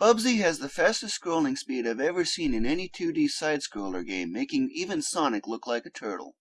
Bubsy has the fastest scrolling speed I've ever seen in any 2D side-scroller game, making even Sonic look like a turtle.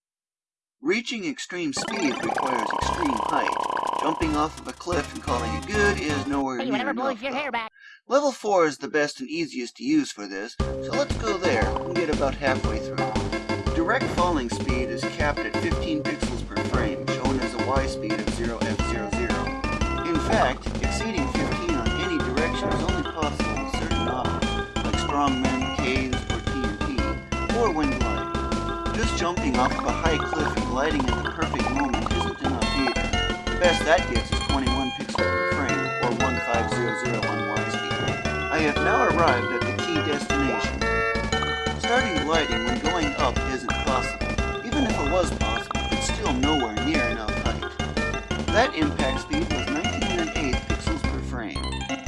Reaching extreme speed requires extreme height. Jumping off of a cliff and calling it good is nowhere Hey, near enough. your though. hair back. Level 4 is the best and easiest to use for this, so let's go there and get about halfway through. Direct falling speed is capped at 15 pixels per frame, shown as a Y speed of 0f00. In fact, exceeding 15 on any direction is only possible certain objects, like strongmen, caves, or TNT, or when gliding. Just jumping off of a high cliff and gliding at the perfect moment isn't enough either. The best that gets is 21 pixels per frame, or 15001 Y speed. I have now arrived at the key destination. Starting gliding when going up isn't possible. Even if it was possible, it's still nowhere near enough height. That impact speed was 1908 pixels per frame.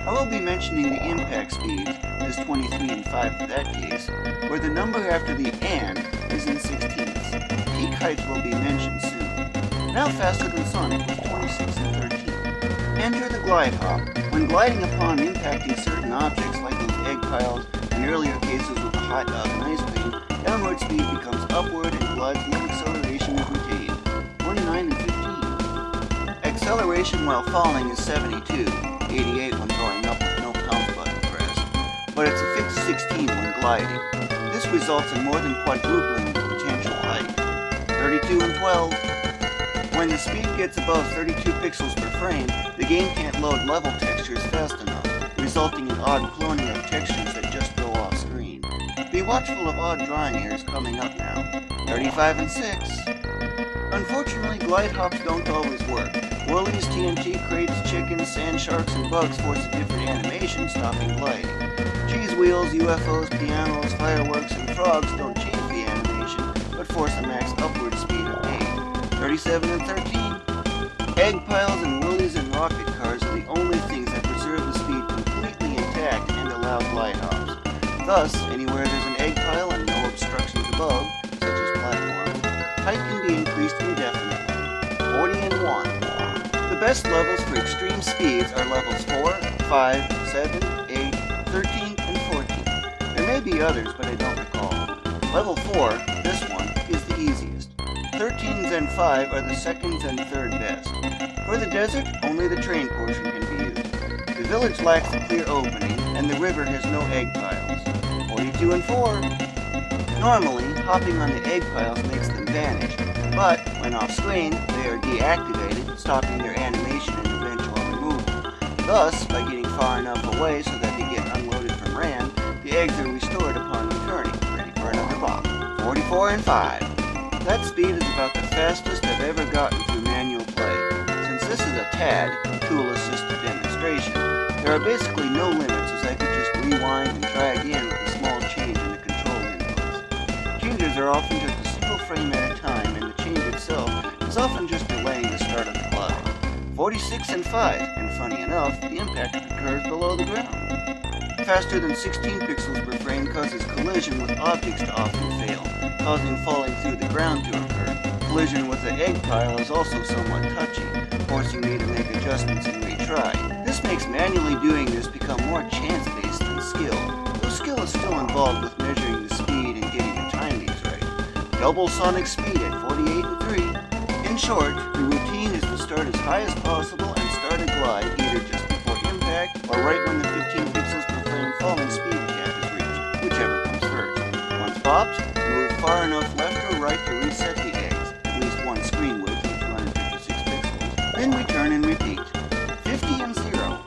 I will be mentioning the impact speeds as 23 and 5 for that case, where the number after the AND is in sixteenths. Peak heights will be mentioned soon. Now faster than Sonic with 26 and 13. Enter the glide hop. When gliding upon impacting certain objects like those egg piles, in earlier cases with the hot dog and ice cream, downward speed becomes upward and glides no acceleration is retained. 29 and 15. Acceleration while falling is 72, 88 when going up with no pound button pressed, but it's a fixed 16 when gliding. This results in more than quadrupling the potential height. 32 and 12. When the speed gets above 32 pixels per frame, the game can't load level textures fast enough, resulting in odd cloning of textures that just go off screen. Be watchful of odd drawing errors coming up now. 35 and 6. Unfortunately, glide hops don't always work. Woolies, TNT crates, chickens, sand sharks, and bugs force a different animation, stopping gliding. Cheese wheels, UFOs, pianos, fireworks, and frogs don't change the animation, but force a max upward speed of 8. 37 and 13. Egg piles and woolies and rocket cars are the only things that preserve the speed completely intact and allow glide hops. Thus, anywhere there's an egg pile and no obstructions above, such as platforms, height can be increased indefinitely. 40 and 1. Best levels for extreme speeds are levels 4, 5, 7, 8, 13, and 14. There may be others, but I don't recall. Level 4, this one, is the easiest. 13s and 5 are the seconds and third best. For the desert, only the train portion can be used. The village lacks a clear opening, and the river has no egg piles. 42 and 4. Normally, hopping on the egg piles makes them vanish, but when off screen, they are deactivated, stopping their animation and eventual removal. Thus, by getting far enough away so that they get unloaded from RAM, the eggs are restored upon returning, ready for another bop. 44 and 5. That speed is about the fastest I've ever gotten through manual play. Since this is a TAD, tool-assisted demonstration, there are basically no limits as I could just rewind and try again with a small change in the control inputs. Changes are often just a single frame at a time, and the change itself is often just delaying 46 and 5, and funny enough, the impact occurs below the ground. Faster than 16 pixels per frame causes collision with objects to often fail, causing falling through the ground to occur. Collision with the egg pile is also somewhat touchy, forcing me to make adjustments and retry. This makes manually doing this become more chance-based than skill, though skill is still involved with measuring the speed and getting the timings right. Double sonic speed at 48 and 3. In short, the start as high as possible and start a glide either just before impact or right when the 15 pixels per frame falling speed cap is reached, whichever comes first. Once popped, move far enough left or right to reset the eggs, at least one screen width of 256 pixels. Then return and repeat. 50 and 0.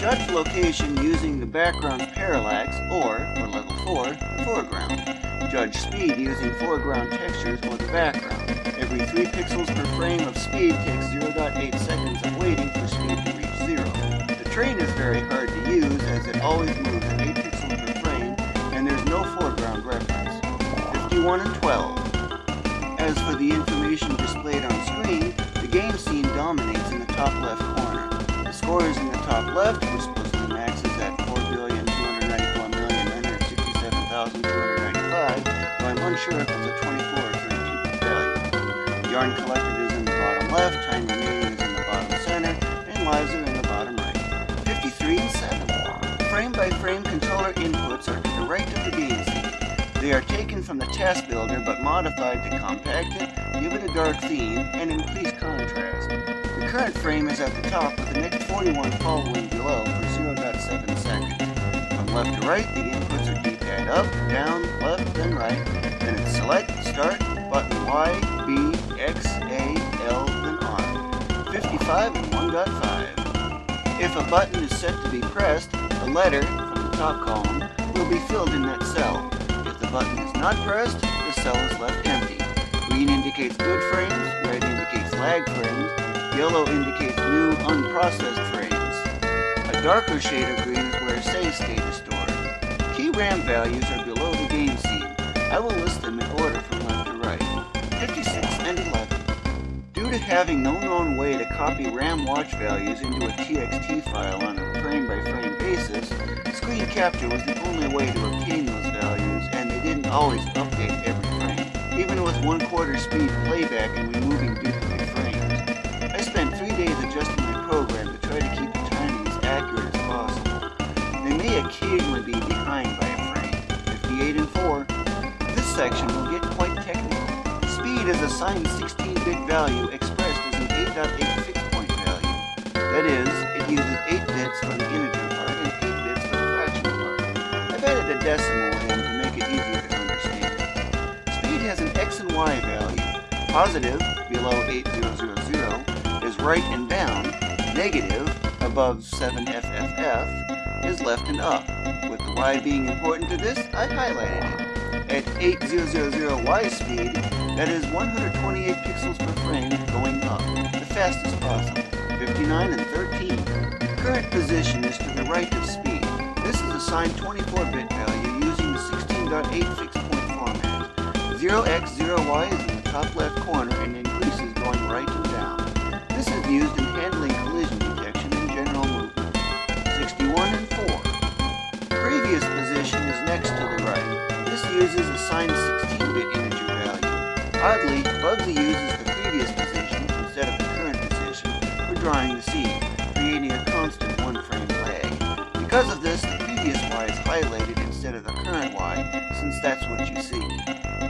Judge location using the background's parallax or, for level 4, the foreground. Judge speed using foreground textures or the background. Every 3 pixels per frame of speed takes 0.8 seconds of waiting for speed to reach 0. The train is very hard to use as it always moves at 8 pixels per frame and there's no foreground reference. 51 and 12. As for the information displayed on screen, the game scene dominates in the top left corner. The score is in the top left, which supposedly maxes at 4,294,967,295, though I'm unsure if it's a 24 or 32 value. Yarn collected is in the bottom left, time remaining is in the bottom center, and lives are in the bottom right. 53 and 7. Frame by frame-by-frame controller inputs are to the right of the game. They are taken from the task builder but modified to compact it, give it a dark theme, and increase contrast. The current frame is at the top with the next 41 following below for 0.7 seconds. From left to right, the inputs are D-pad up, down, left, then right. Then it's select, start, button Y, B, X, A, L, then on. 55 and 1.5. If a button is set to be pressed, the letter from the top column will be filled in that cell. If the button is not pressed, the cell is left empty. Green indicates good frames, red indicates lag frames, yellow indicates new unprocessed frames. A darker shade of green is where save state is stored. Key RAM values are below the game scene. I will list them in order having no known way to copy RAM watch values into a TXT file on a frame-by-frame -frame basis, screen capture was the only way to obtain those values, and they didn't always update every frame, even with one-quarter speed playback and removing duplicate frames. I spent three days adjusting my program to try to keep the timing as accurate as possible. They may occasionally be behind by a frame, 58 and 4. This section will get quite technical. Speed is assigned 16-bit value out 8 fixed point value. That is, it uses 8 bits for the integer part and 8 bits for the fraction part. I've added a decimal in to make it easier to understand. Speed has an x and y value. Positive, below 8000, is right and down. Negative, above 7FFF, is left and up. With the y being important to this, I highlighted it. At 8000y speed, that is 128 pixels per frame going up the fastest possible. 59 and 13. Current position is to the right of speed. This is assigned 24-bit value using the 16.8 fixed point format. 0x, 0y is in the top left corner and increases going right and down. This is used in handling collision detection and general movement. 61 Oddly, Bubsy uses the previous position instead of the current position for drawing the seed, creating a constant one-frame lag. Because of this, the previous Y is highlighted instead of the current Y, since that's what you see.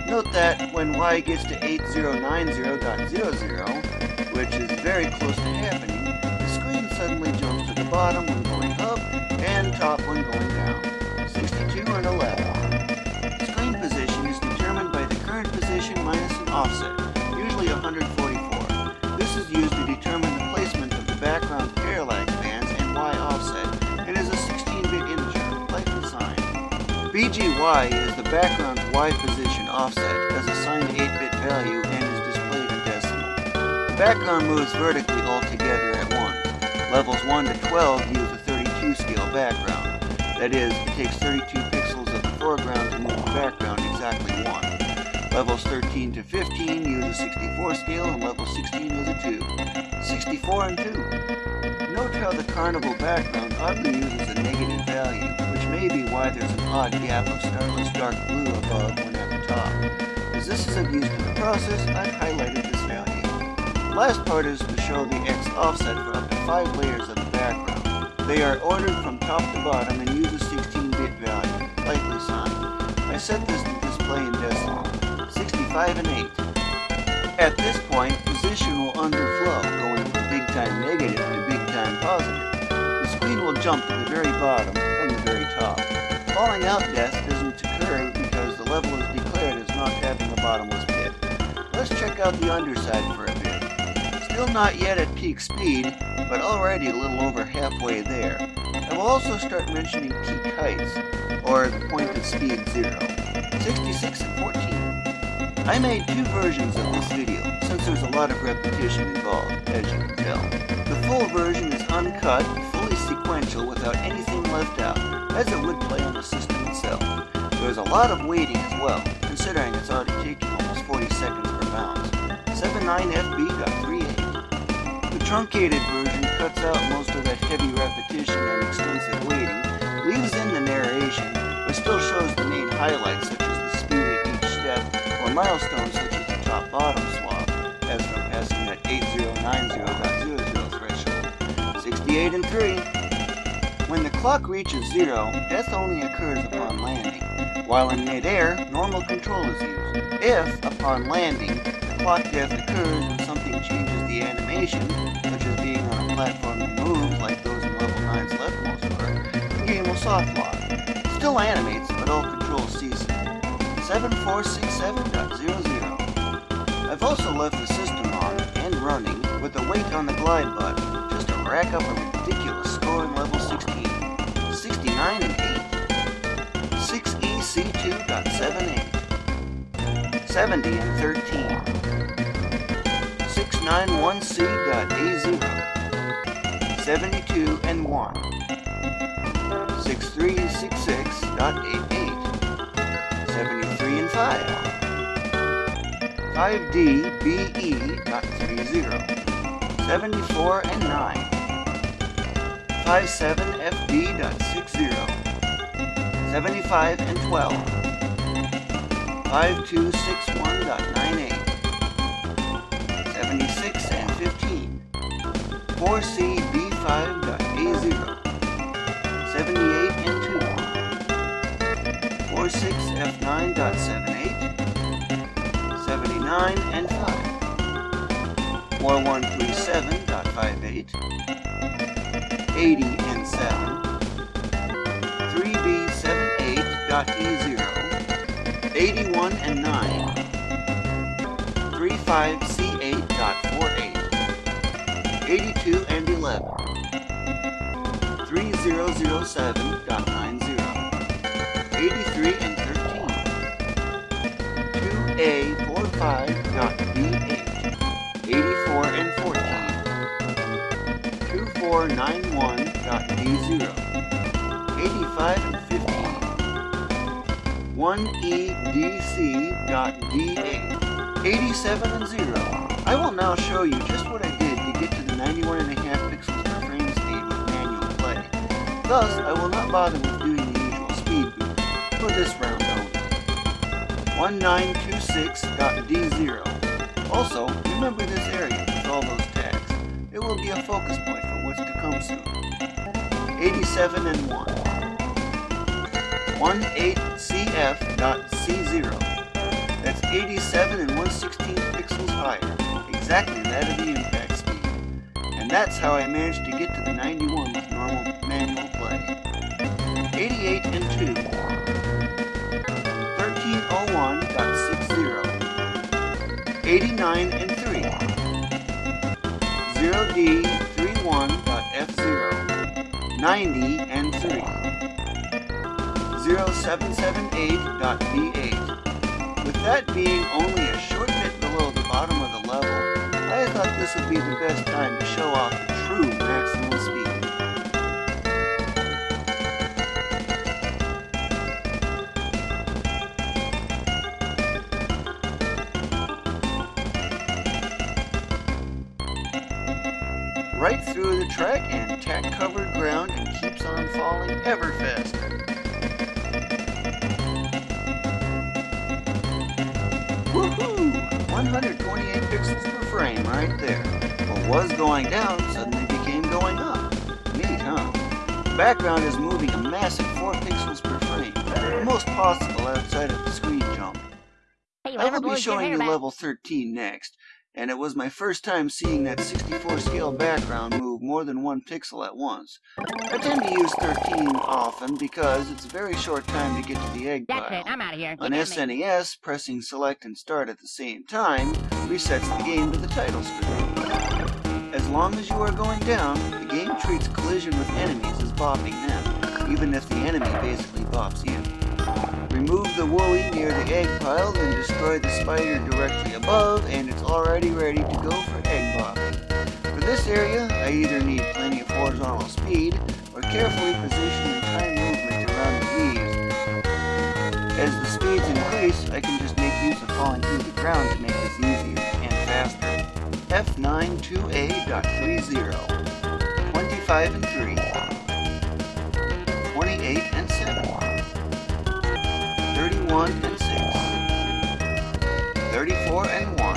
Note that when Y gets to 8090.00, which is very close to happening, the screen suddenly jumps to the bottom when going up and top when going down. 62 and 11. Screen position is determined by the current position minus offset, usually 144. This is used to determine the placement of the background parallax bands and Y offset and is a 16-bit integer, like the sign. BGY is the background Y position offset as assigned 8-bit value and is displayed in decimal. The background moves vertically altogether at once. Levels 1 to 12 use a 32 scale background. That is, it takes 32 pixels of the foreground to move the background exactly 1. Levels 13 to 15 use a 64 scale and level 16 is a 2. 64 and 2. Note how the carnival background oddly uses a negative value, which may be why there's an odd gap of starless dark blue above when at the top. As this is of use to the process, I've highlighted this value. The Last part is to show the X offset for up to 5 layers of the background. They are ordered from top to bottom and use a 16-bit value, likely sign. I set this to display in decimal, 65 and 8. At this point, position will underflow, going from big time negative to big time positive. The screen will jump to the very bottom from the very top. Falling out death doesn't occur because the level is declared as not having a bottomless pit. Let's check out the underside for a bit. Still not yet at peak speed, but already a little over halfway there. I will also start mentioning peak heights, or the point of speed zero. 66 and 14. I made two versions of this video since there's a lot of repetition involved, as you can tell. The full version is uncut, fully sequential, without anything left out, as it would play on the system itself. There's a lot of waiting as well, considering it's already taken almost 40 seconds per bounce. 79FB.38. The truncated version cuts out most of that heavy repetition and extensive waiting, leaves in the narration, but still shows the main highlights such as milestones such as the top-bottom swap as from passing that 8090.00 threshold. 68 and 3. When the clock reaches zero, death only occurs upon landing. While in midair, normal control is used. If, upon landing, the clock death occurs when something changes the animation, such as being on a platform that moves like those in level 9's leftmost part, the game will soft lock. Still animates, but all control ceases. 7467.00 I've also left the system on and running with the weight on the glide button just to rack up a ridiculous score in level 16. 69 and 8. 6EC2.78. 70 and 13. 691C.A0. 72 and 1. 6366.88. 73 and 5. 5DBE.30, 74 and 9, 57FD.60, 75 and 12, 5261.98, 76 and 15, 4CB5.A0, 78 and 2, 46F9.78, 79 and 5. 4137.58. 80 and 7. 3B78.E0. 81 and 9. 35C8.48. 82 and 11. 3007.90. 83 and 13. 2A45.B8. 84 and 14. 2491.D0. 85 and 15. 1EDC.D8. 87 and 0. I will now show you just what I did to get to the 91.5 pixels per frame speed with manual play. Thus, I will not bother with 1926.D0. Also, remember this area with all those tags. It will be a focus point for what's to come soon. 87 and 1. 18CF.C0. That's 87 and 1 16th pixels higher, exactly that of the impact speed. And that's how I managed to get to the 91 with normal manual play. 88 and 2. 89 and 3. 0D31.F0. 90 and 3. 0778.B8. With that being only a short bit below the bottom of the level, I thought this would be the best time to show off the true the track and tack-covered ground and keeps on falling ever faster. Woohoo! 128 pixels per frame right there. What was going down suddenly became going up. Neat, huh? The background is moving a massive 4 pixels per frame, the most possible outside of the screen jump. Hey, I will be showing you level 13 next, and it was my first time seeing that 64 scale background move more than one pixel at once. I tend to use 13 often because it's a very short time to get to the egg That's pile. it. I'm out of here. On You got me. SNES, pressing select and start at the same time resets the game to the title screen. As long as you are going down, the game treats collision with enemies as bopping them, even if the enemy basically bops you. Remove the woolly near the egg pile, then destroy the spider directly above, and it's already ready to go for egg bopping. For this area, I either need plenty of horizontal speed, or carefully position and time movement around the leaves. As the speeds increase, I can just make use of falling through the ground to make this easier and faster. F92A.30 25 and 3 28 and 7 31 and 6 34 and 1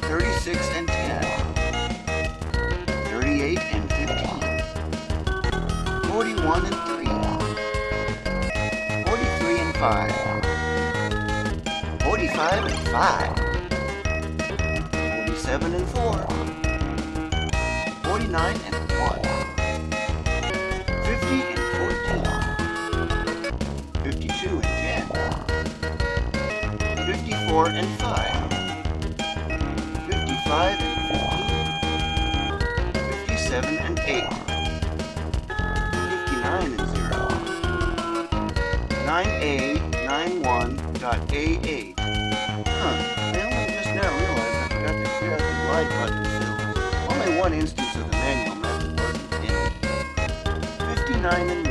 36 and 10 38 and 15 41 and 3. 43 and 5. 45 and 5. 47 and 4. 49 and 1. 10. 54 and 5. 55 and 15. 57 and 8. 59 and 0. 9A, 91.A8. Huh, I only just now realized I forgot to clear out the glide button fills. Only one instance of the manual method wasn't in it. 59 and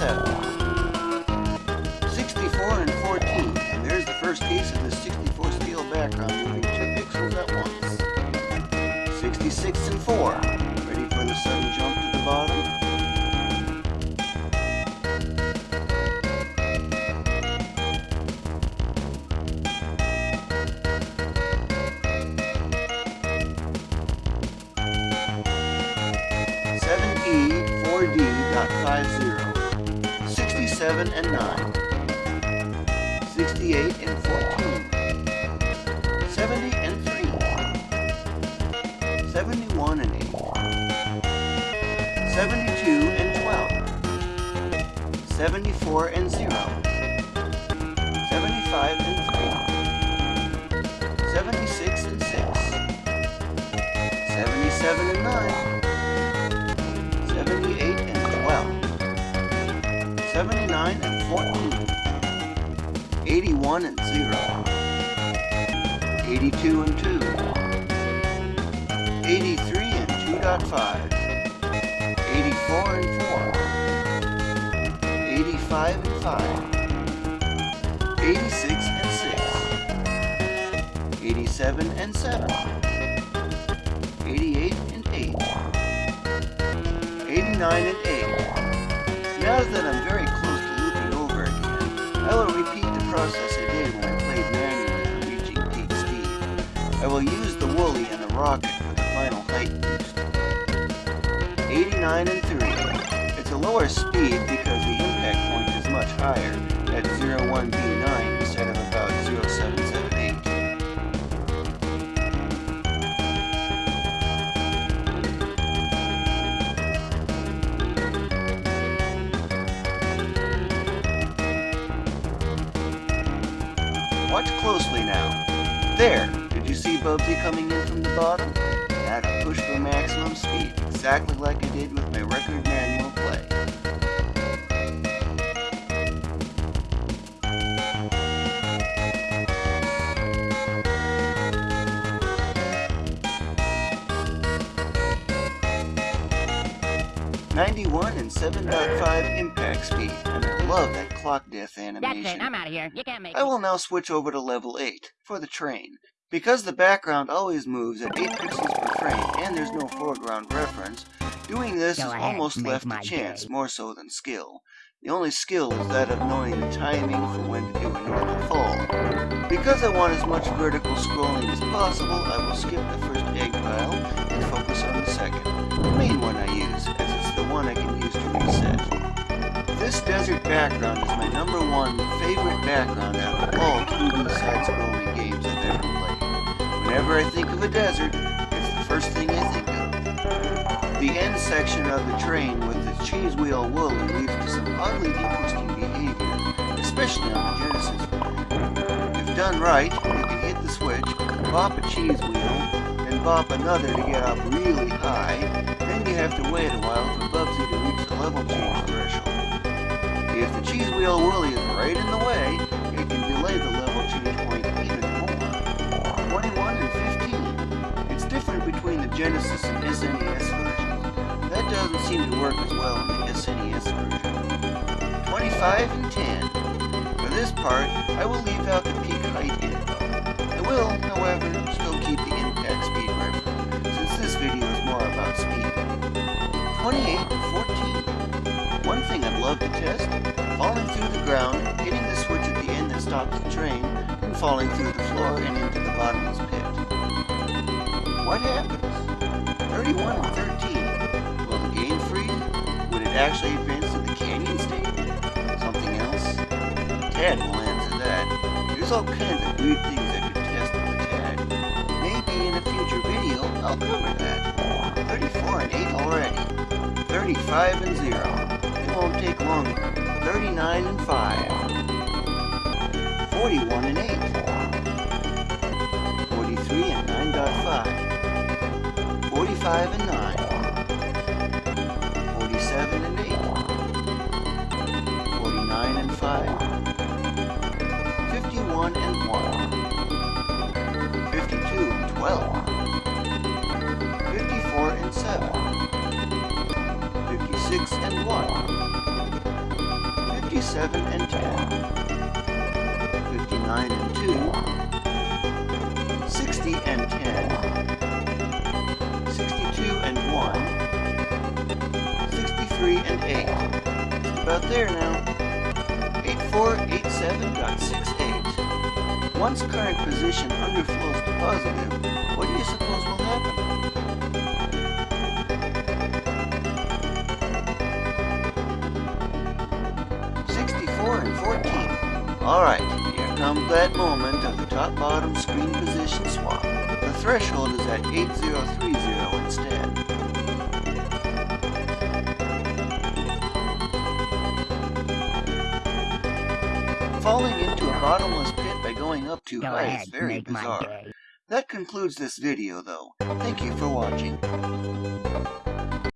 7. 64 and 14. And there's the first case of the 64 steel background moving 2 pixels at once. 66 and 4. Ready for the sudden jump to the bottom? Seven 7 and 9, 68 and 14, 70 and 3, 71 and 8, 72 and 12, 74 and 0, 75 and 3, 76 and 6, 77 and 9, 79 and 14, 81 and 0, 82 and 2, 83 and 2.5, 84 and 4, 85 and 5, 86 and 6, 87 and 7, 88 and 8, 89 and 8. Now that I'm very close to looping over again, I will repeat the process I did when I played manually for reaching peak speed. I will use the Woolly and the rocket for the final height boost. 89 and 3. It's a lower speed because the impact point is much higher at 01B9 There! Did you see Bubsy coming in from the bottom? Now to push for maximum speed, exactly like I did with my record manual play. Ninety-one and seven point five and I love that clock animation. That's it. I'm out of here. You can't make I will now switch over to level 8 for the train. Because the background always moves at 8 pixels per frame and there's no foreground reference, doing this Go is ahead, almost left to chance day. more so than skill. The only skill is that of knowing the timing for when to do a normal fall. Because I want as much vertical scrolling as possible, I will skip the first egg pile and focus on the second, the main one I use, as it's the one I can use to reset. This desert background is my number one favorite background out of all 2D side-scrolling games I've ever played. Whenever I think of a desert, it's the first thing I think of. The end section of the train with the cheese wheel woolly leads to some oddly interesting behavior, especially on the Genesis. If done right, you can hit the switch, bop a cheese wheel, and bop another to get up really high, then you have to wait a while for Bubsy to reach the level change threshold. Cheese wheel woolly is right in the way, it can delay the level change point even more. 21 and 15. It's different between the Genesis and SNES versions. That doesn't seem to work as well in the SNES version. 25 and 10. For this part, I will leave out the peak height info. I will, however, still keep the impact speed reference, since this video is more about speed. 28 and 14. One thing I'd love to test, falling through the ground, hitting the switch at the end that stops the train and falling through the floor and into the bottomless pit. What happens? 31 and 13. Will the game freeze? Would it actually advance to the canyon state? Something else? Tad will answer that. There's all kinds of weird things that could test with Tad. Maybe in a future video I'll cover that. 34 and 8 already. 35 and 0. It won't take longer. 39 and 5. 41 and 8. 43 and 9.5. 45 and 9. 47 and 8. 49 and 5. 51 and 1. 52 and 12. 54 and 7. 56 and 1. 57 and 10. 59 and 2. 60 and 10. 62 and 1. 63 and 8. Just about there now. 8487.68. Once current position underflows to positive, what do you suppose will happen? Sixty-four and fourteen. Alright, here comes that moment of the top-bottom screen position swap. The threshold is at 8030 instead. Falling into a bottomless pit by going up too Go high ahead, is very bizarre. That concludes this video though. Thank you for watching.